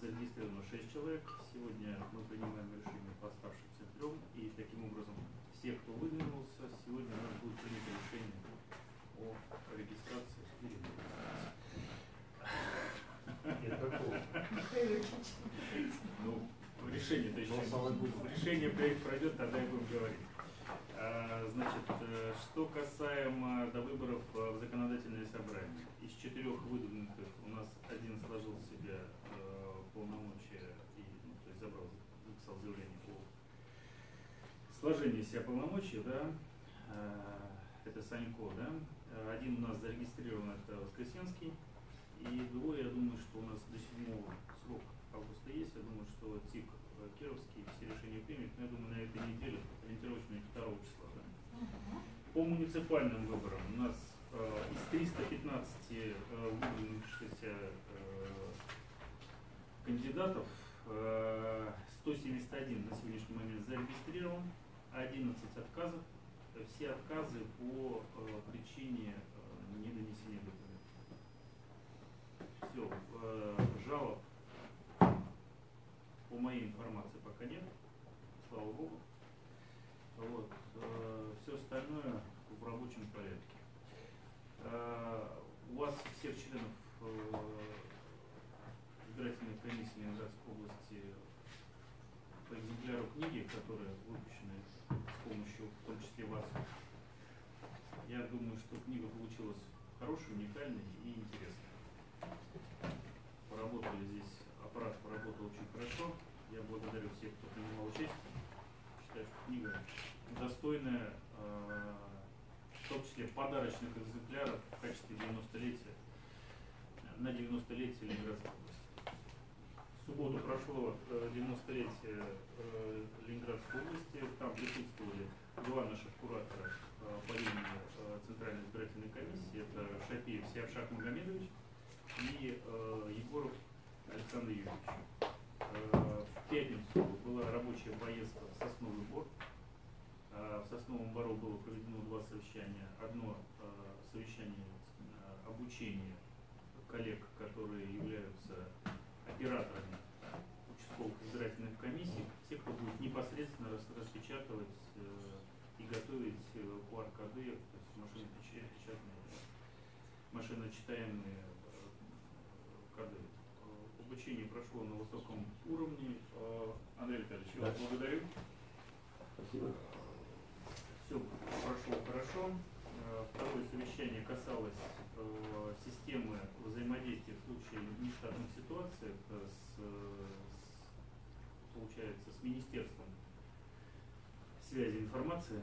зарегистрировано 6 человек. Сегодня мы принимаем решение по оставшимся трем. И таким образом все, кто выдвинулся, сегодня у нас будет принято решение о регистрации или регистрации. Ну, решение-то еще. Решение проект пройдет, тогда и будем говорить. А, Значит, э, что касаемо до выборов э, в законодательное собрание. Из четырех выдвинутых у нас один сложил в себе полномочия и, ну, то есть забрал, написал заявление о сложении себя полномочий, да, Э, это Санько, да. Один у нас зарегистрирован, это Воскресенский, и двое, я думаю, что у нас до 7 срок августа есть, я думаю, что ТИК Кировский все решения примет, но я думаю, на этой неделе, ориентировочно 2 числа, да. По муниципальным выборам у нас э, из 315 э, выдвинувшихся кандидатов э, 171 на сегодняшний момент зарегистрирован, 11 отказов. Э, Все отказы по э, причине э, недонесения документов. Все, э, жалоб по моей информации пока нет, слава богу. Вот, все остальное в рабочем порядке. Э, У вас всех членов э, избирательной комиссии Ленинградской области по экземпляру книги, которые выпущены с помощью, в том числе вас. Я думаю, что книга получилась хорошей, уникальной и интересной. Поработали здесь, аппарат поработал очень хорошо. Я благодарю всех, кто принимал участие. Считаю, что книга достойная, э, в том числе подарочных экземпляров в качестве 90-летия, на 90-летие Ленинградской области. В субботу прошло э, 90-летие э, Ленинградской области. Там присутствовали два наших куратора э, по э, Центральной избирательной комиссии. Это Шапиев Сиавшак Магомедович и э, Егоров Александр Юрьевич. Э, В пятницу была рабочая поездка в Сосновый Бор. Э, В Сосновом Бору было проведено два совещания. Одно э, совещание э, обучения коллег, которые являются операторами участковых избирательных комиссий, те, кто будет непосредственно рас- распечатывать э, и готовить э, QR-коды, то есть машины печа- печатные, машиночитаемые э, коды. Обучение прошло на высоком уровне. Э, Андрей Витальевич, я вас Да. благодарю. Спасибо. Все прошло хорошо. Э, Второе совещание касалось системы взаимодействия в случае нештатных ситуаций с, с, получается, с Министерством связи информации.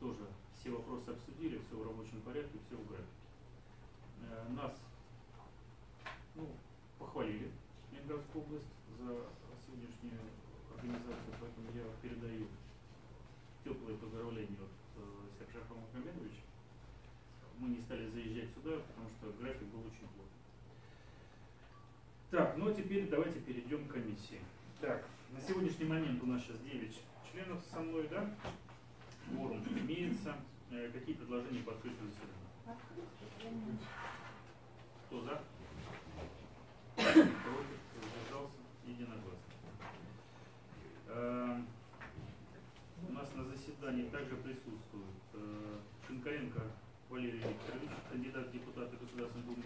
Тоже все вопросы обсудили, все в рабочем порядке, все в графике. Э, Нас ну, похвалили Ленинградскую область за сегодняшнюю организацию, поэтому я передаю теплые поздравления от э, Сержаха Мухамедовича. Мы не стали заезжать сюда, потому что график был очень плотный. Так, ну а теперь давайте перейдем к комиссии. Так, на сегодняшний момент у нас сейчас 9 членов со мной, да? Форум имеется. Э, какие предложения по открытию заседания? Кто за? Против? Воздержался? Единогласно. Э, У нас на заседании также присутствует э, Шинкаренко Валерий Викторович, кандидат в депутаты Государственной Думы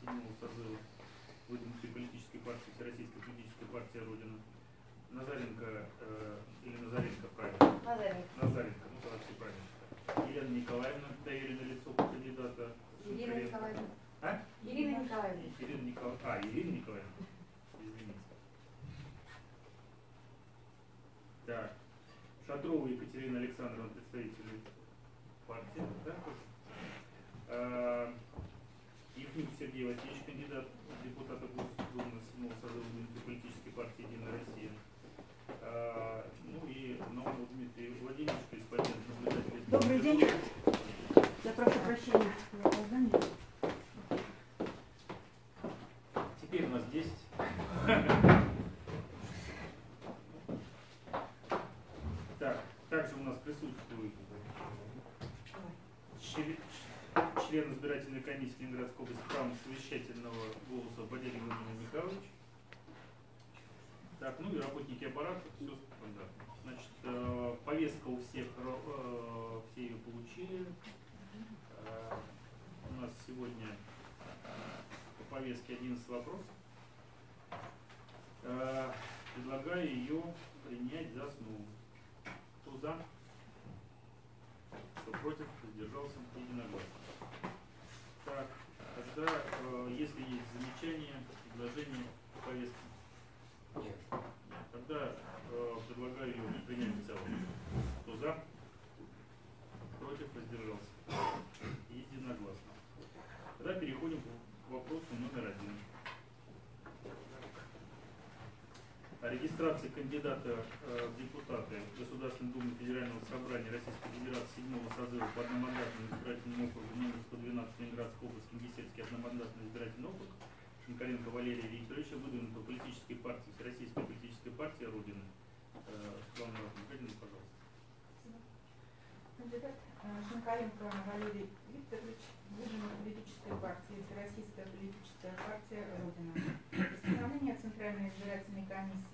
седьмого созыва выдвинутой политической партии Всероссийской политической партии Родина. Назаренко э, или Назаренко, правильно? Назаренко. Назаренко, ну все правильно. Елена Николаевна, доверенное лицо. Ирина Николаевна. А? Ирина Николаевна. Ирина Николаевна. А, Ирина Николаевна. Извините. Так. Шатрова Екатерина Александровна, представитель партии. Да? А, Евнюк Сергей Васильевич, кандидат депутата Госдумы 7 созыва политической партии «Единая Россия». А, ну и Наумов Дмитрий Владимирович, корреспондент наблюдателя. Добрый день. Я прошу прощения. Lavender. Единогласно. Так, тогда, э, если есть замечания, предложения по повестке, Нет. тогда э, предлагаю ее принять в целом. Кто за? Против? Воздержался. Единогласно. Тогда переходим к вопросу номер один. О регистрации кандидата э, в депутаты Государственной Думы Федерального Собрания Российской Федерации 7 созыва по одномандатному избирательному округу номер 112 Ленинградской области Кингисеппский одномандатный избирательный округ Шинкаренко Валерия Викторовича, выдвинутого политической партии Всероссийской политической партии Родины. Э, Светлана Михайловна, пожалуйста. Кандидат э, Шинкаренко Валерий Викторович, выдвинут политической партии Всероссийская политическая партия Родина. Постановление Центральной избирательной комиссии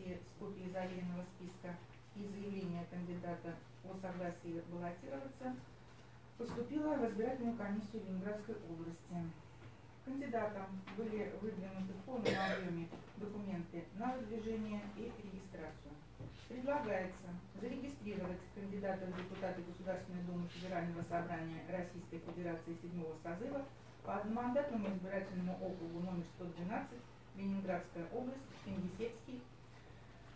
заверенного списка и заявления кандидата о согласии баллотироваться поступило в избирательную комиссию Ленинградской области. Кандидатам были выдвинуты в полном объеме документы на выдвижение и регистрацию. Предлагается зарегистрировать кандидата в депутаты Государственной Думы Федерального собрания Российской Федерации седьмого созыва по одномандатному избирательному округу номер 112 Ленинградская область, Кингисеппский,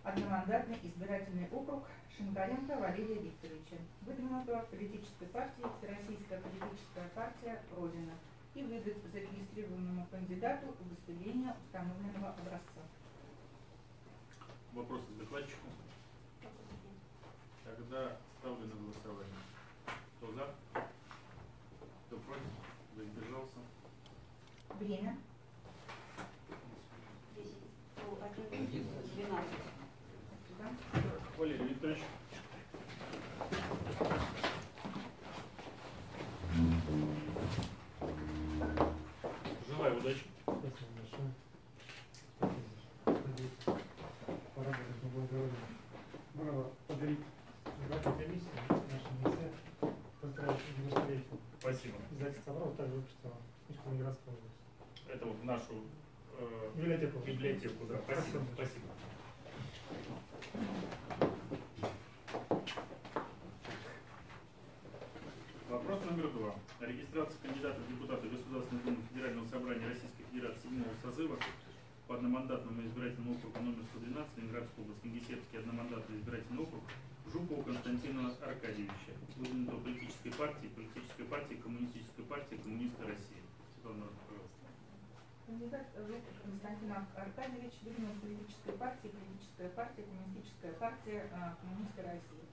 одномандатный избирательный округ Шинкаренко Валерия Викторовича, выдвинутого политической партией Всероссийская политическая партия Родина и выдать зарегистрированному кандидату удостоверение установленного образца. Вопросы к докладчику? Тогда ставлю на голосование. Кто за? Кто против? Воздержался? Время. Да? Валерий Викторович. Желаю удачи. Спасибо большое. Надеюсь, благородие. Браво, подарить избирательной комиссии нашей лице. Поздравить девятилетием. Спасибо. Издательство «Браво» также выпустило книжку Ленинградской области. Это вот нашу э, Библиотеку. библиотеку, да. Спасибо. Спасибо. Вопрос номер два. О регистрации кандидата в депутаты Государственной Думы Федерального собрания Российской Федерации седьмого созыва по одномандатному избирательному округу номер 112 Ленинградской области Кингисеппский одномандатный избирательный округ Жукова Константина Аркадьевича, выдвинутого политической партии, политической партии, коммунистической партии, коммунисты России. Светлана пожалуйста. Кандидат Жуков Константин Аркадьевич, выдвинут политической партии, политическая партия, коммунистическая партия, а, коммунисты России.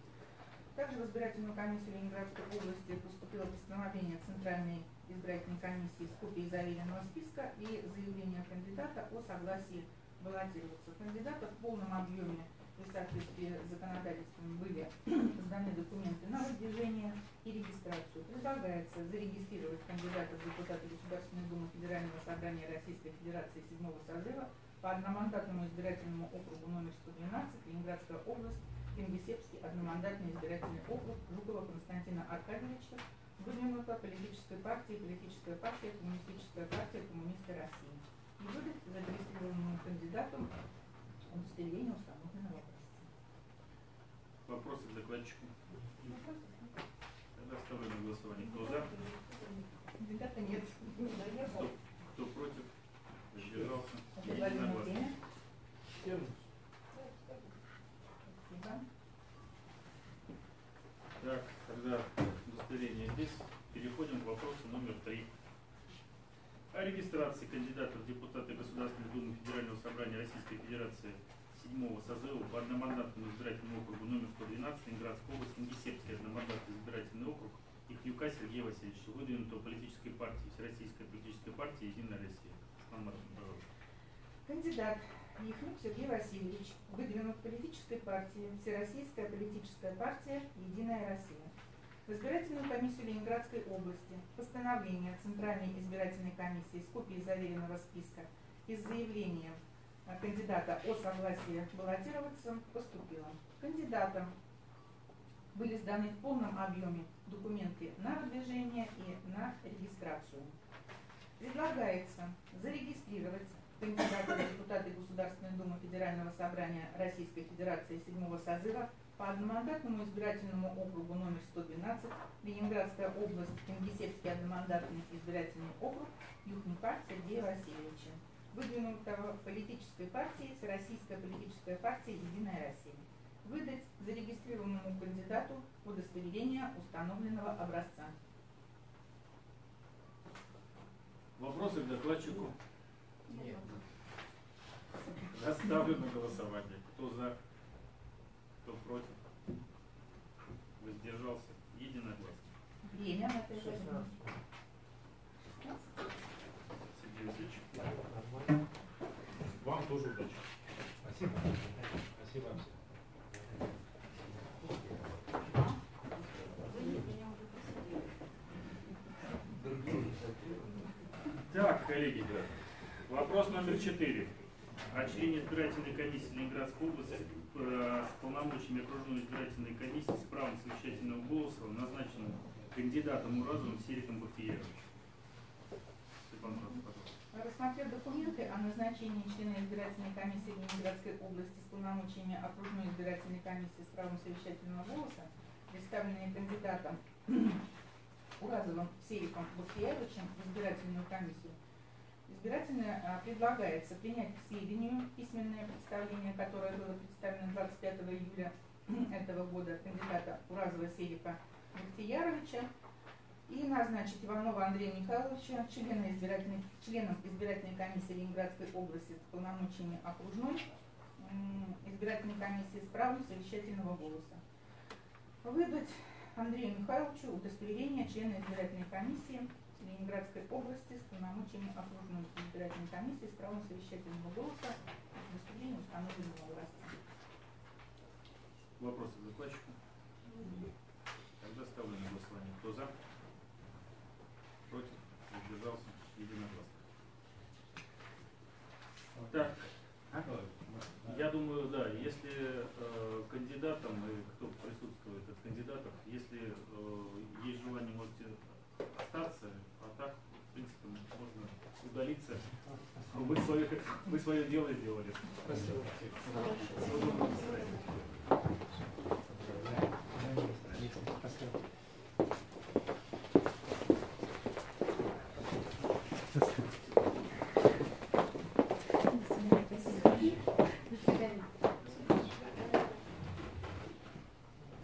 Также в избирательную комиссию Ленинградской области поступило постановление Центральной избирательной комиссии с копией заверенного списка и заявление кандидата о согласии баллотироваться. Кандидата в полном объеме и в соответствии с законодательством были сданы документы на выдвижение и регистрацию. Предлагается зарегистрировать кандидата в депутаты Государственной Думы Федерального собрания Российской Федерации седьмого созыва по одномандатному избирательному округу номер 112 Ленинградская область, Кингисеппский одномандатный избирательный округ Жукова Константина Аркадьевича, выдвинута политической партией, политическая партия, коммунистическая партия, коммунисты России. И выдать зарегистрированному кандидату удостоверение установленного образца. Вопросы к докладчику? Тогда ставлю на голосование. Кто за? Кандидата нет. Кто, кто против? Предлагаемое Единогласно. время. Спасибо. Так, тогда удостоверение здесь. Переходим к вопросу номер три. О регистрации кандидатов в депутаты Государственной Думы Федерального собрания Российской Федерации седьмого созыва по одномандатному избирательному округу номер 112 Ленинградской области Кингисеппский одномандатный избирательный округ Ихнюка Сергея Васильевича, выдвинутого политической партии Всероссийской политической партии Единая Россия. Кандидат Яхнюк Сергей Васильевич выдвинут политической партии Всероссийская политическая партия «Единая Россия». В избирательную комиссию Ленинградской области постановление Центральной избирательной комиссии с копией заверенного списка из заявления кандидата о согласии баллотироваться поступило. Кандидатам были сданы в полном объеме документы на выдвижение и на регистрацию. Предлагается зарегистрировать кандидата в депутаты Государственной Думы Федерального собрания Российской Федерации седьмого созыва по одномандатному избирательному округу номер 112 Ленинградская область, Кингисеппский одномандатный избирательный округ Юхнюка Сергея Васильевича, выдвинутого политической партией Российская политическая партия «Единая Россия» выдать зарегистрированному кандидату удостоверение установленного образца. Вопросы к докладчику? Нет. Ставлю на голосование. Кто за? Кто против? Воздержался? Единогласно. Время на это 16. Сергей Васильевич. Вам тоже удачи. Спасибо. Спасибо всем. Так, коллеги, вопрос номер четыре. О члене избирательной комиссии Ленинградской области с полномочиями окружной избирательной комиссии с правом совещательного голоса назначенным кандидатом Уразовым Сериком Бахтиеровичем. Пожалуйста. Рассмотрев документы о назначении члена избирательной комиссии Ленинградской области с полномочиями окружной избирательной комиссии с правом совещательного голоса, представленные кандидатом Уразовым Сериком Бахтиевичем в избирательную комиссию, избирательно а, предлагается принять к сведению письменное представление, которое было представлено 25 июля этого года кандидата Уразова Серика Бахтияровича, и назначить Иванова Андрея Михайловича члена избирательной, членом избирательной комиссии Ленинградской области с полномочиями окружной избирательной комиссии с правом совещательного голоса. Выдать Андрею Михайловичу удостоверение члена избирательной комиссии Ленинградской области с полномочиями окружной избирательной комиссии с правом совещательного голоса удостоверение установленного образца. Вопросы к докладчику? Тогда ставлю на голосование. Кто за? Против? Воздержался? Единогласно. Так, я думаю, да, если э, кандидатам и кто присутствует от кандидатов, если э, есть желание, можете остаться, а так, в принципе, можно удалиться. Вы свое, вы свое дело сделали. Спасибо.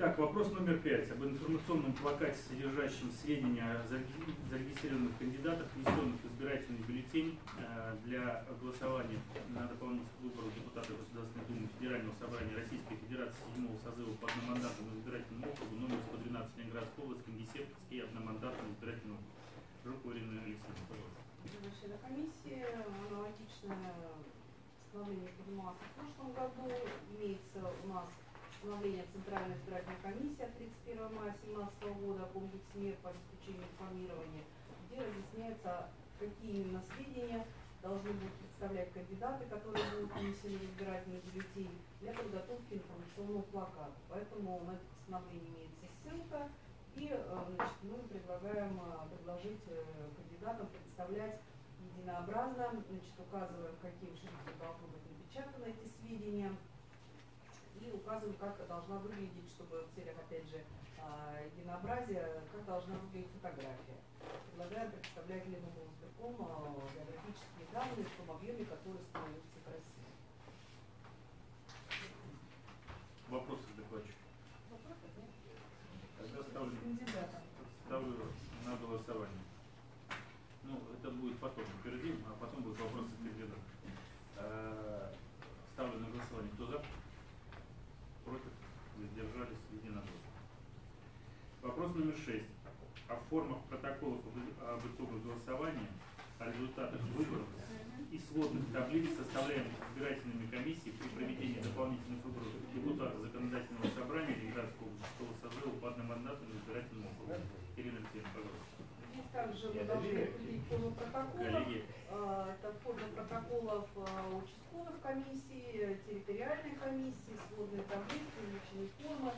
Так, вопрос номер пять. Об информационном плакате, содержащем сведения о зареги- зарегистрированных кандидатах, внесенных в избирательный бюллетень э, для голосования на дополнительных выборах депутата Государственной Думы Федерального собрания Российской Федерации седьмого созыва по одномандатному избирательному округу номер 112 Ленинградской области, Кингисеппский одномандатный избирательный округ. Жукова Ирина Алексеевна, пожалуйста. Члена комиссии аналогичное в прошлом году. Имеется у нас постановление Центральной избирательной комиссии от 31 мая 2017 года о комплексе мер по обеспечению информирования, где разъясняется, какие именно сведения должны будут представлять кандидаты, которые будут внесены в избирательный бюллетень для подготовки информационного плаката. Поэтому на это постановление имеется ссылка. И э, значит, мы предлагаем э, предложить э, кандидатам представлять единообразно, значит, указываем, каким шрифтом должны быть напечатаны эти сведения, и указываем, как должна выглядеть, чтобы в целях, опять же, а, единообразия, как должна выглядеть фотография. Предлагаем представлять Леновым избирком а, географические данные в том объеме, который становится в России. Вопросы к докладчику? Вопросов нет? Тогда ставлю, Кандидата. ставлю на голосование. Ну, это будет потом, впереди, а потом будут вопросы к кандидату. Э, Ставлю на голосование. Кто за? Против? Воздержались? Единогласно. Вопрос номер шесть. О формах протоколов об итогах голосования, о результатах выборов и сводных таблиц, составляемых избирательными комиссиями при проведении дополнительных выборов депутата законодательного собрания Ленинградского шестого созыва по одномандатному избирательному округу. также мы должны утвердить форму протоколов. А, Это форма протоколов а, участковых комиссий, территориальной комиссии, сводные таблицы, личные формы.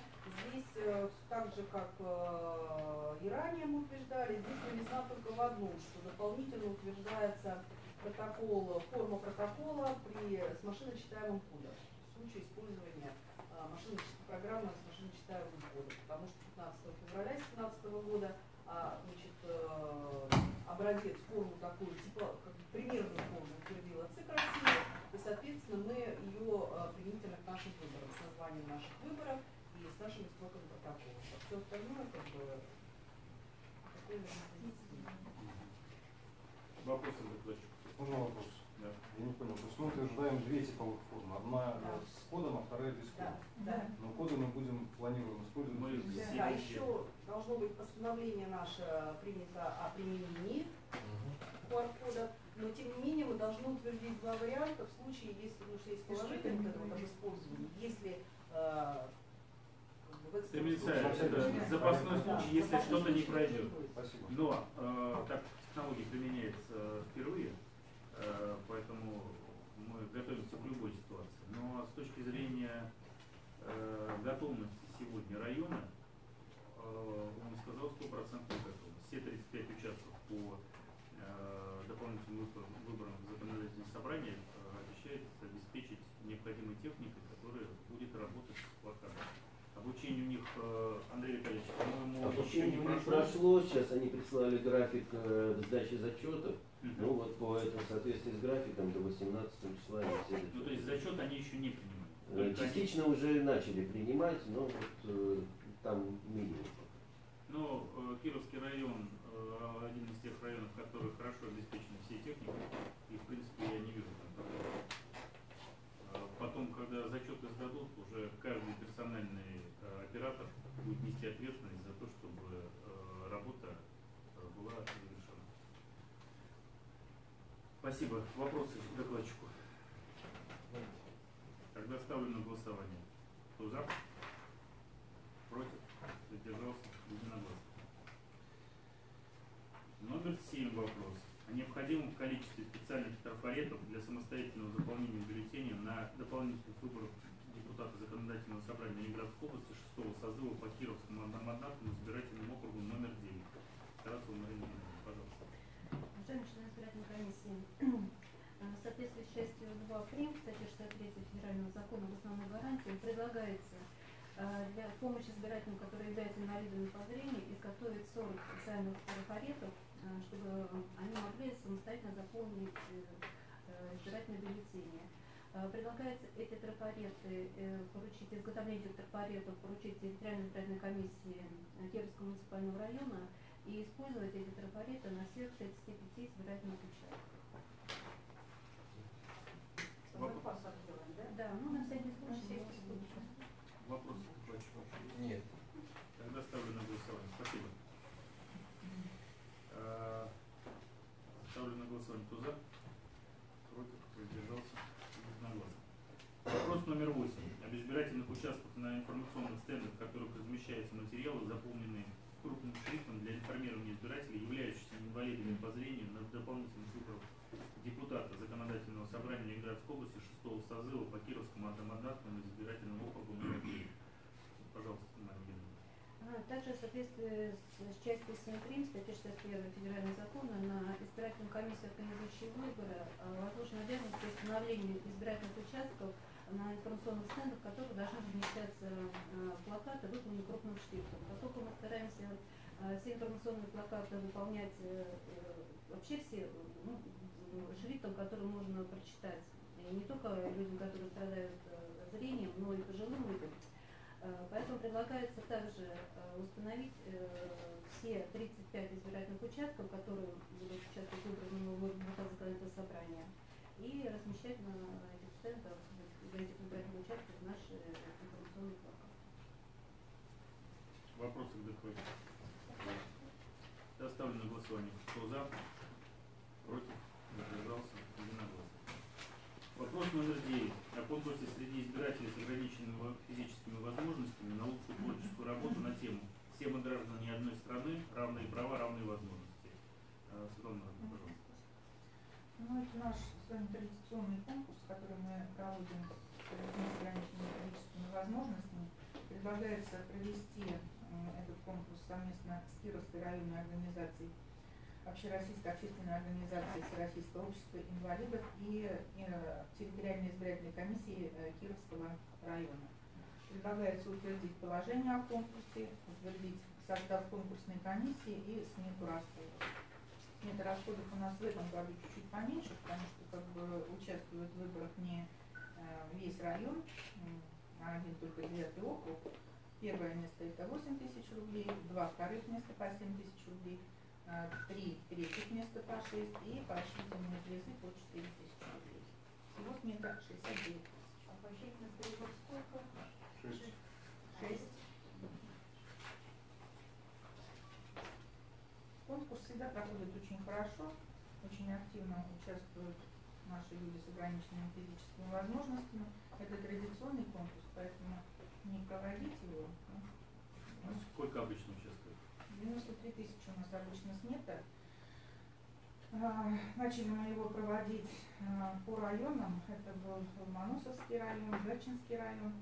Здесь э, так же, как э, и ранее мы утверждали, здесь новизна только в одном, что дополнительно утверждается протокол, форма протокола при, с машиночитаемым кодом. В случае использования а, машиночи- программы с машиночитаемым кодом, потому что 15 февраля 2017 года а, значит, э, образец форму такую, типа, как бы примерную форму утвердила ЦИК России, и, соответственно, мы ее э, применительно к нашим выборам, с названием наших выборов и с нашими строками протокола. А все остальное, как бы, такое вопросы докладчику? Можно вопрос? Да. Я не понял. То есть мы утверждаем две типовых формы. Одна Да. э, с кодом, а вторая без Да, кода. да. Но коды мы будем, планируем использовать. Мы Да, везде. еще должно быть постановление наше принято о применении QR-кодов, но тем не менее мы должны утвердить два варианта в случае, если ну, что есть положение вот этого об использовании, если э, Стремится, случае- это запасной Да, случай, если что-то не пройдет. будет. Спасибо. Но э, так технология применяется впервые, э, поэтому мы готовимся к любой ситуации. Но с точки зрения э, готовности сегодня района, э, он сказал стопроцентную готовность. Все 35 участков по дополнительным выборам в законодательное собрание э, обещает обеспечить необходимой техникой, которая будет работать с плакатом. Обучение у них, э, Андрей Витальевич, по-моему, еще Обучение не прошло. прошло, сейчас они прислали график э, сдачи зачетов. Мгм. Ну вот по этому соответствии с графиком до 18 числа они все Ну, то есть зачеты. зачет они еще не принимают. Э, Только они- Частично уже начали принимать, но вот э, там минимум. Но э, Кировский район э, один из тех районов, в которых хорошо обеспечены все техники, и в принципе я не вижу там проблем. Э, Потом, когда зачеты сдадут, уже каждый персональный э, оператор будет нести ответственность за то, чтобы э, работа э, была завершена. Спасибо. Вопросы докладчику? Тогда ставлю на голосование. Кто за? Против? Задержался? Единогласно. Номер семь вопрос. О необходимом количестве специальных трафаретов для самостоятельного заполнения бюллетеня на дополнительных выборах депутата законодательного собрания Ленинградской области 6 созыва по Кировскому одномандатному избирательному округу номер 9. Тарасова Марина Ивановна, пожалуйста. Уважаемые члены избирательной комиссии, э, в соответствии с частью 2 прим. статьи 63 Федерального закона об основной гарантии предлагается э, для помощи избирателям, которые являются инвалидами по зрению, изготовить 40 специальных трафаретов, э, чтобы они могли самостоятельно заполнить избирательные бюллетени. Предлагается эти трафареты поручить, изготовление этих трафаретов поручить территориальной избирательной комиссии Кировского муниципального района и использовать эти трафареты на всех 35 избирательных участках. Да? Да, ну на всякий случай. Вопросы к? Нет. Тогда ставлю на голосование. Спасибо. Э, Ставлю на голосование. Кто за? Против? Воздержался? Единогласно. Вопрос номер восемь. Об избирательных участках на информационных стендах, в которых размещаются материалы, заполненные крупным шрифтом для информирования избирателей, являющихся инвалидами по зрению на дополнительных выборах депутата законодательного собрания Ленинградской области 6 созыва по Кировскому одномандатному избирательному округу номер 9. Пожалуйста, Евгеньевна. А, Также в соответствии с с частью 7 прим. статьи 61 Федерального закона на избирательную комиссию, организующую выборы, а, возложена обязанность по установлению избирательных участков на информационных стендах, в которых должны размещаться а, плакаты, выполненные крупным шрифтом. Поскольку мы стараемся а, все информационные плакаты выполнять э, э, вообще все ну, шрифтом, который можно прочитать. И не только людям, которые страдают э, зрением, но и пожилым людям. Э, Поэтому предлагается также э, установить э, все 35 избирательных участков, которые будут участвовать в нового законодательного собрания, и размещать на этих стендах, в этих участках плакаты. Вопросы к докладчику? Я ставлю на голосование. Кто за? Против? Задержался? Единогласно. Вопрос номер 9. О конкурсе среди избирателей с ограниченными физическими возможностями на лучшую творческую работу на тему «Все мы граждане одной страны, равные права, равные возможности». Э, Светлана пожалуйста. Ну, это наш вами традиционный конкурс, который мы проводим с ограниченными физическими возможностями. Предлагается провести м, этот конкурс совместно с Кировской районной организацией, Общероссийской общественной организацией Всероссийского общества инвалидов и э, территориальной избирательной комиссии э, Кировского района. Предлагается утвердить положение о конкурсе, утвердить состав конкурсной комиссии и смету расходов. Смета расходов у нас в этом году чуть-чуть поменьше, потому что как бы участвует в выборах не э, весь район, а один только девятый округ. Первое место это 8 тысяч рублей, два вторых места по 7 тысяч рублей, а, три третьих места по 6 и поощрительные призы по 4 тысячи рублей. Всего смета 69 тысяч. А поощрительных призов сколько? Шесть. Шесть. Конкурс всегда проходит очень хорошо, очень активно участвуют наши люди с ограниченными физическими возможностями. Это традиционный конкурс, поэтому не проводить его. А Сколько обычно участвует? 93 тысячи у нас обычно смета. Начали мы его проводить а, по районам. Это был Ломоносовский район, Гатчинский район.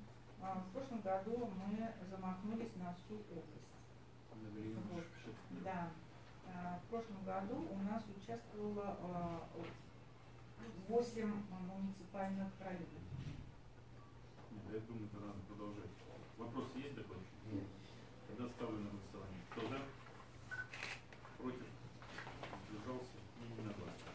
А В прошлом году мы замахнулись на всю область. Вот. Да. А, В прошлом году у нас участвовало а, 8 муниципальных районов. Нет, я думаю, это надо продолжать. Вопрос есть такой? Нет. Тогда ставлю на голосование. Кто за? Против? Держался? Не единогласно.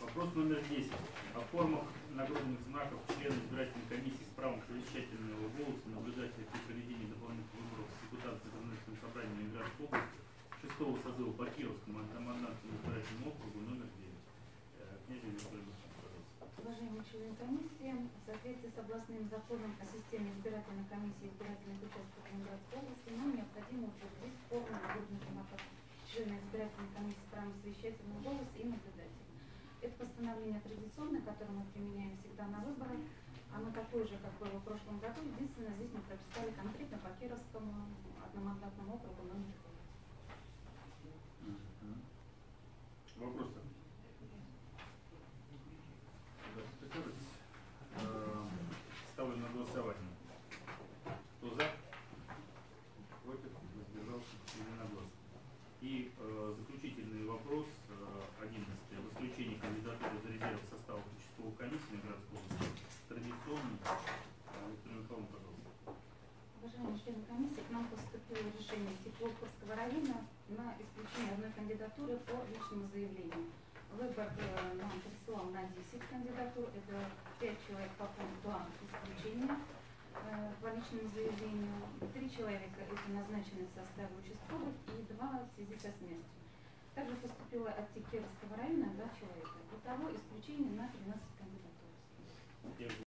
Вопрос номер 10. О формах нагрудных знаков члена избирательной комиссии с правом совещательного голоса наблюдателя при проведении дополнительных выборов депутата законодательного собрания Ленинградской области шестого созыва по Кировскому одномандатному избирательному округу номер 9. Э, Князь. Уважаемые члены комиссии, в соответствии с областным законом о системе избирательной комиссии избирательных участков Ленинградской области, нам необходимо утвердить форму нагрудных знаков члена избирательной комиссии с правом совещательного голоса и наблюдателя. Это постановление традиционное, которое мы применяем всегда на выборах. Оно такое же, как было в прошлом году. Единственное, здесь мы прописали конкретно по Кировскому одномандатному округу номер 9. Мгм. Вопросы? Да, присаживайтесь. Э, Ставлю на голосование. Кто за? Против? Воздержался? Единогласно. И э, заключительный вопрос, э, 11 об исключении кандидатуры за резерв состава участковой комиссии на городской области. Традиционный. Э, Виктор Михайловна, пожалуйста. Уважаемые члены комиссии, к нам поступило решение Теплоповского района на исключение одной кандидатуры по личному заявлению. Выбор э, нам присылал на 10 кандидатур, это 5 человек по пункту А исключения личному заявлению, 3 человека это назначены в составе участковых и 2 в связи со смертью. Также поступило от Текеровского района 2 человека. Итого исключение на 13 кандидатур.